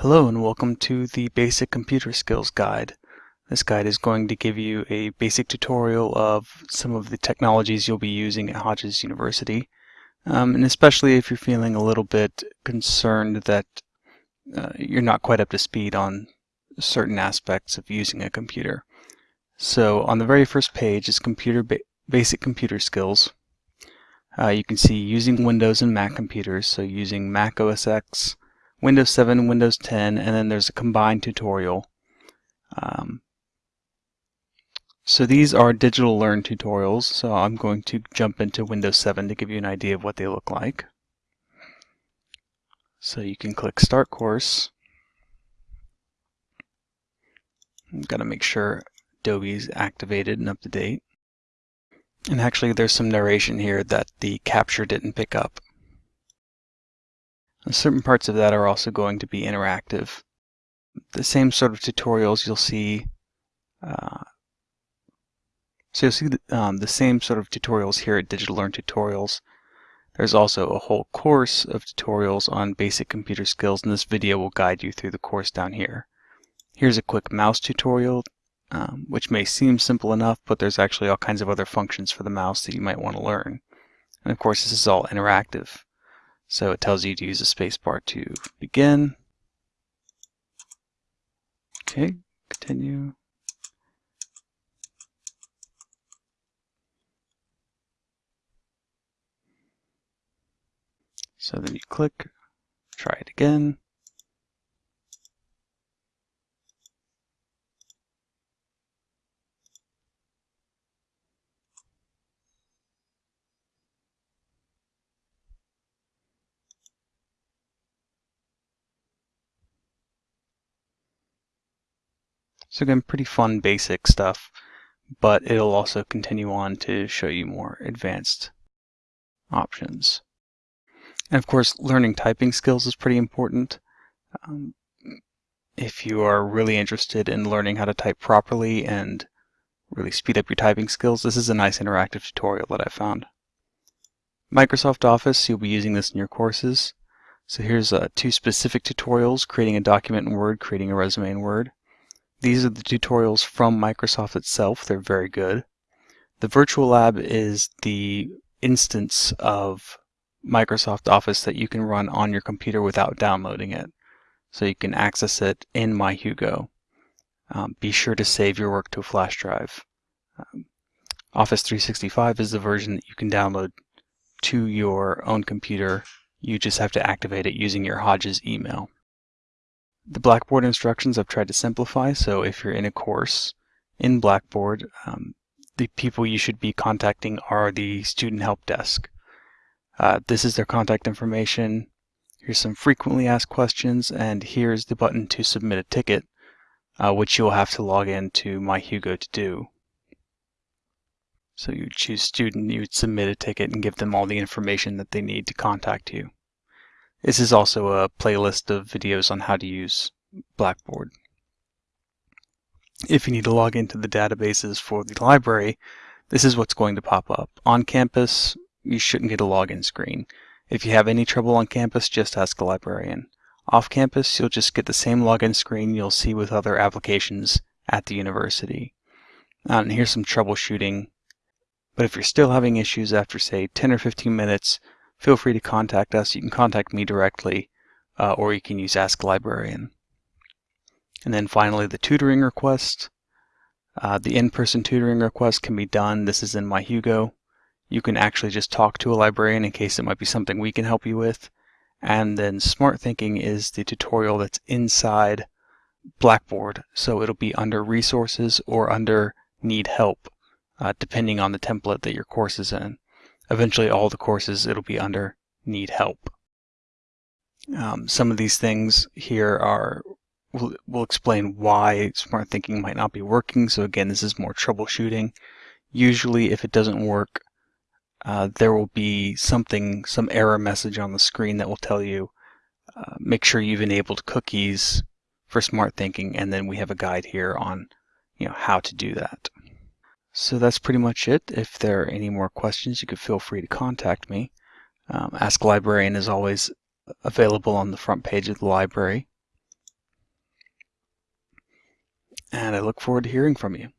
Hello and welcome to the Basic Computer Skills Guide. This guide is going to give you a basic tutorial of some of the technologies you'll be using at Hodges University. Um, and especially if you're feeling a little bit concerned that uh, you're not quite up to speed on certain aspects of using a computer. So on the very first page is computer ba basic computer skills. Uh, you can see using Windows and Mac computers, so using Mac OS X, Windows 7, Windows 10, and then there's a combined tutorial. Um, so these are digital learn tutorials, so I'm going to jump into Windows 7 to give you an idea of what they look like. So you can click Start Course. I've got to make sure Adobe is activated and up to date. And actually there's some narration here that the capture didn't pick up. Certain parts of that are also going to be interactive. The same sort of tutorials you'll see, uh, so you'll see the, um, the same sort of tutorials here at Digital Learn Tutorials. There's also a whole course of tutorials on basic computer skills, and this video will guide you through the course down here. Here's a quick mouse tutorial, um, which may seem simple enough, but there's actually all kinds of other functions for the mouse that you might want to learn. And of course, this is all interactive. So it tells you to use a spacebar to begin. Okay, continue. So then you click, try it again. So again, pretty fun basic stuff, but it'll also continue on to show you more advanced options. And of course, learning typing skills is pretty important. Um, if you are really interested in learning how to type properly and really speed up your typing skills, this is a nice interactive tutorial that I found. Microsoft Office, you'll be using this in your courses. So here's uh, two specific tutorials, creating a document in Word, creating a resume in Word. These are the tutorials from Microsoft itself. They're very good. The Virtual Lab is the instance of Microsoft Office that you can run on your computer without downloading it. So you can access it in MyHugo. Um, be sure to save your work to a flash drive. Um, Office 365 is the version that you can download to your own computer. You just have to activate it using your Hodges email. The Blackboard instructions I've tried to simplify, so if you're in a course in Blackboard, um, the people you should be contacting are the student help desk. Uh, this is their contact information. Here's some frequently asked questions, and here's the button to submit a ticket, uh, which you'll have to log into MyHugo to do. So you choose student, you would submit a ticket and give them all the information that they need to contact you. This is also a playlist of videos on how to use Blackboard. If you need to log into the databases for the library, this is what's going to pop up. On campus, you shouldn't get a login screen. If you have any trouble on campus, just ask a librarian. Off campus, you'll just get the same login screen you'll see with other applications at the university. Uh, and here's some troubleshooting. But if you're still having issues after, say, 10 or 15 minutes, feel free to contact us. You can contact me directly, uh, or you can use Ask Librarian. And then finally, the tutoring request. Uh, the in-person tutoring request can be done. This is in MyHugo. You can actually just talk to a librarian in case it might be something we can help you with. And then Smarthinking is the tutorial that's inside Blackboard. So it'll be under Resources or under Need Help, uh, depending on the template that your course is in eventually all the courses it'll be under need help. Um, some of these things here are will will explain why Smarthinking might not be working. So again, this is more troubleshooting. Usually, if it doesn't work, uh, there will be something, some error message on the screen that will tell you, uh, make sure you've enabled cookies for Smarthinking, and then we have a guide here on, you know, how to do that. So that's pretty much it. If there are any more questions, you could feel free to contact me. Um, Ask Librarian is always available on the front page of the library. And I look forward to hearing from you.